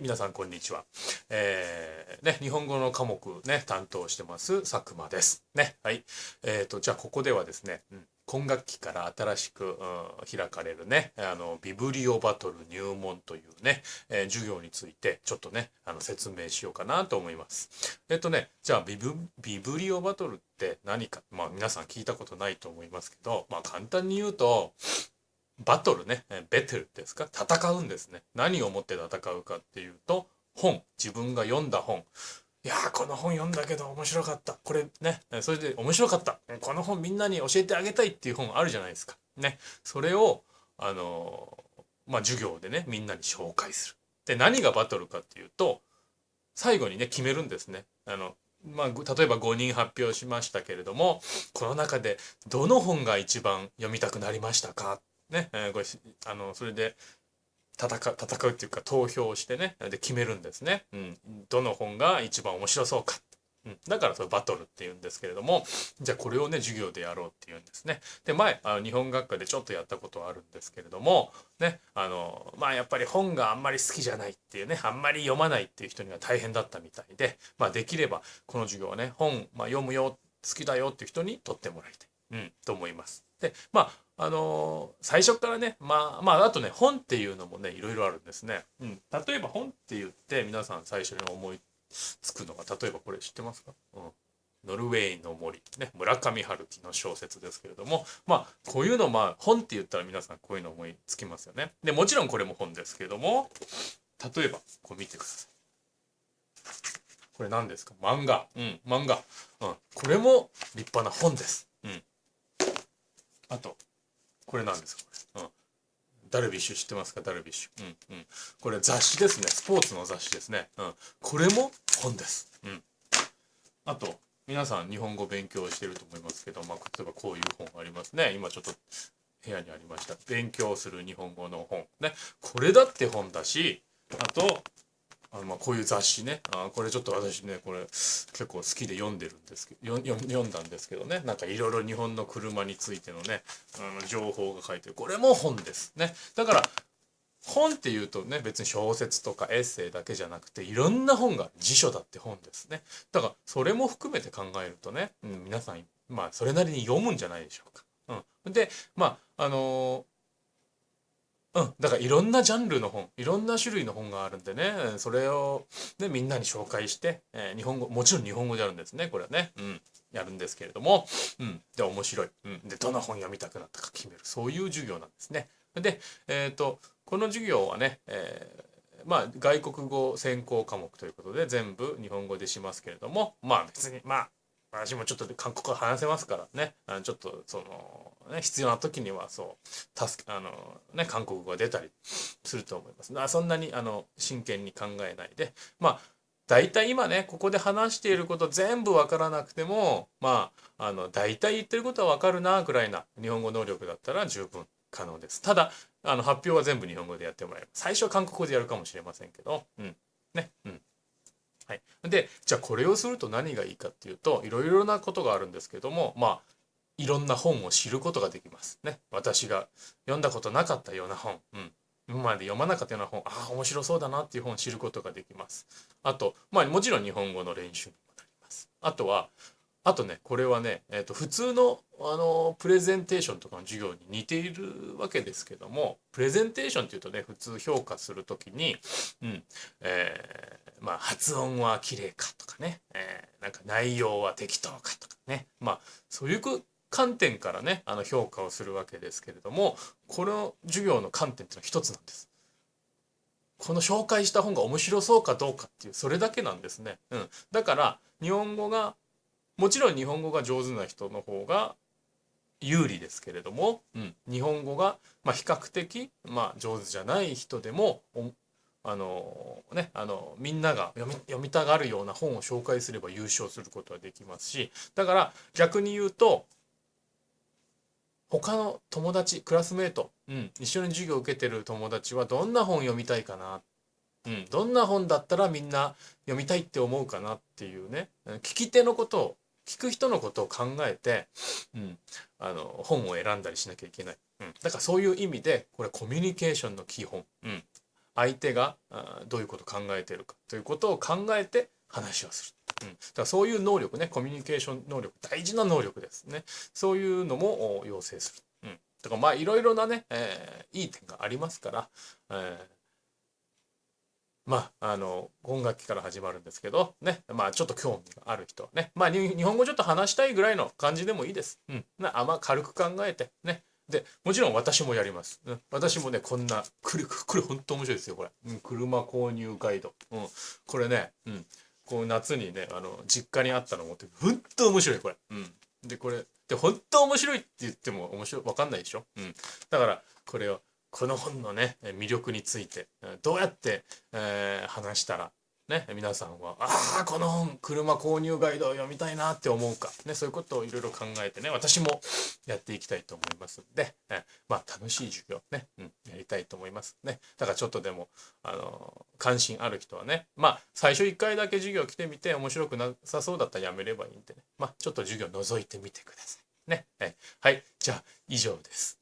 皆さんこんにちは。えー、ね、日本語の科目ね、担当してます佐久間です。ね、はい。えっ、ー、と、じゃあここではですね、うん、今学期から新しく、うん、開かれるね、あの、ビブリオバトル入門というね、えー、授業についてちょっとね、あの、説明しようかなと思います。えっ、ー、とね、じゃあビブ、ビブリオバトルって何か、まあ皆さん聞いたことないと思いますけど、まあ簡単に言うと、バトルね、ベテルですか？戦うんですね。何をもって戦うかっていうと、本。自分が読んだ本。いやー、この本読んだけど面白かった。これね、それで面白かった。この本みんなに教えてあげたいっていう本あるじゃないですか。ね。それを、あのー、まあ、授業でね、みんなに紹介する。で、何がバトルかっていうと、最後にね、決めるんですね。あの、まあ、例えば5人発表しましたけれども、この中でどの本が一番読みたくなりましたか？ね、えー、これあのそれで戦戦うっていうか投票してねで決めるんですね、うん、どの本が一番面白そうか、うん、だからそれバトルっていうんですけれどもじゃあこれをね授業でやろうっていうんですね。で前あの日本学科でちょっとやったことはあるんですけれどもねあのまあやっぱり本があんまり好きじゃないっていうねあんまり読まないっていう人には大変だったみたいでまあできればこの授業はね本、まあ、読むよ好きだよっていう人に取ってもらいたい、うん、と思います。でまああの最初からねまあまああとね本っていうのもねいろいろあるんですね。うん、例えば本って言って皆さん最初に思いつくのが例えばこれ知ってますか、うん、ノルウェーの森、ね、村上春樹の小説ですけれどもまあこういうのまあ本って言ったら皆さんこういうの思いつきますよね。でもちろんこれも本ですけれども例えばこう見てください。これ何ですか？漫画。うん、漫画。うん、これも立派な本です。うん。あと、これなんですか？これ。うん。ダルビッシュ知ってますか？ダルビッシュ。うんうん。これ雑誌ですね。スポーツの雑誌ですね。うん。これも本です。うん。あと、皆さん日本語勉強してると思いますけど、まあ、例えばこういう本ありますね。今ちょっと部屋にありました。勉強する日本語の本。ね。これだって本だし、あと、あのまあこういう雑誌ね。あこれちょっと私ねこれ結構好きで読んでるんですけど読んだんですけどね。なんかいろいろ日本の車についてのねあの情報が書いてるこれも本ですね。だから本っていうとね別に小説とかエッセイだけじゃなくていろんな本が辞書だって本ですね。だからそれも含めて考えるとね、うん、皆さんまあそれなりに読むんじゃないでしょうか。うん、でまああのうん、だからいろんなジャンルの本。いろんな種類の本があるんでね。それを、ね、みんなに紹介して、えー、日本語もちろん日本語であるんですね。これはね、うん、やるんですけれども、うん、で面白い、うん、でどの本読みたくなったか決める。そういう授業なんですね。で、えーと、この授業はね、えー、まあ外国語専攻科目ということで全部日本語でしますけれども。まあ別にまあ私もちょっと韓国語話せますからね。あのちょっとその、ね、必要な時にはそう助けあの、ね、韓国語が出たりすると思います。あそんなにあの真剣に考えないで。まあ大体今ねここで話していること全部わからなくてもまああの大体言ってることはわかるなぐらいな日本語能力だったら十分可能です。ただあの発表は全部日本語でやってもらえる最初は韓国語でやるかもしれませんけどうん。ねうん。はい、でじゃあこれをすると何がいいかっていうといろいろなことがあるんですけどもまあいろんな本を知ることができます。ね、私が読んだことなかったような本、うん、今まで読まなかったような本ああ面白そうだなっていう本を知ることができます。あとまあもちろん日本語の練習にもなります。あとはあとねこれはね、えー、と普通のあのプレゼンテーションとかの授業に似ているわけですけどもプレゼンテーションっていうとね普通評価する時に、うんえー、まあ、発音は綺麗かとかね、えー、なんか内容は適当かとかねまあそういう観点からねあの評価をするわけですけれどもこの授業の観点っていうのは一つなんです。この紹介した本が面白そうかどうかっていうそれだけなんですね。うん、だから日本語がもちろん日本語が上手な人の方が有利ですけれども、うん、日本語が、まあ、比較的、まあ、上手じゃない人でもあのね、あのみんなが読み読みたがるような本を紹介すれば優勝することはできますしだから逆に言うと他の友達クラスメート、うん、一緒に授業を受けてる友達はどんな本読みたいかな、うん、どんな本だったらみんな読みたいって思うかなっていうね聞き手のことを聞く人のことを考えて、うん、あの本を選んだりしなきゃいけない、うん、だからそういう意味でこれコミュニケーションの基本、うん、相手があどういうことを考えてるか。ということを考えて話をする。うん、だからそういう能力ねコミュニケーション能力。大事な能力ですね。そういうのも要請する。うん、だからまあいろいろなね、えー、いい点がありますから、えー、まあ、あの、今学期から始まるんですけど、ね、まあ、ちょっと興味がある人はね、まあ、日本語ちょっと話したいぐらいの感じでもいいです。うん。あま、軽く考えて、ね。で、もちろん私もやります。うん、私もね、こんな、これ、これ本当面白いですよ、これ。うん、車購入ガイド。うん。これね、うん。こう夏にね、あの、実家にあったの持って、本当面白い、これ。うん。で、これ、で、本当面白いって言っても面白い、わかんないでしょうん。だから、これを、この本のね魅力についてどうやって、えー、話したらね皆さんはああこの本車購入ガイドを読みたいなって思うか、ね、そういうことをいろいろ考えてね私もやっていきたいと思いますんで、え、まあ楽しい授業ね、うん、やりたいと思います。ねだからちょっとでもあの関心ある人はねまあ最初1回だけ授業来てみて面白くなさそうだったらやめればいいんでね。まあちょっと授業覗いてみてください。ね、はい、はい、じゃあ以上です。